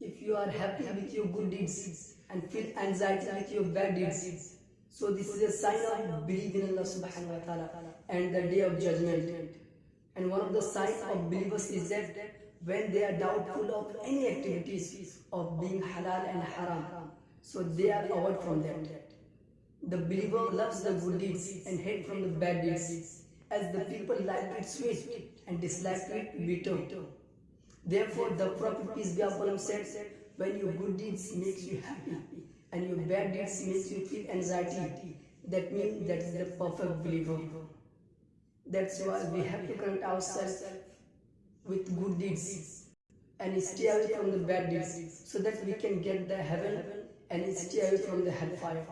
if you are happy with your good deeds and feel anxiety with your bad deeds, so this is a sign of belief in Allah subhanahu wa ta'ala and the day of judgment. And one of the signs of believers is that when they are doubtful of any activities of being halal and haram, so they are avoid from that. The believer loves the good deeds and hate from the bad deeds, as the people like it sweet and dislike it bitter. Therefore, the Prophet peace be upon him said, when your good deeds makes you happy and your bad deeds makes you feel anxiety, that means that is the perfect believer. That's why we have to connect ourselves with good deeds and stay away from the bad deeds so that we can get the heaven and stay away from the hellfire.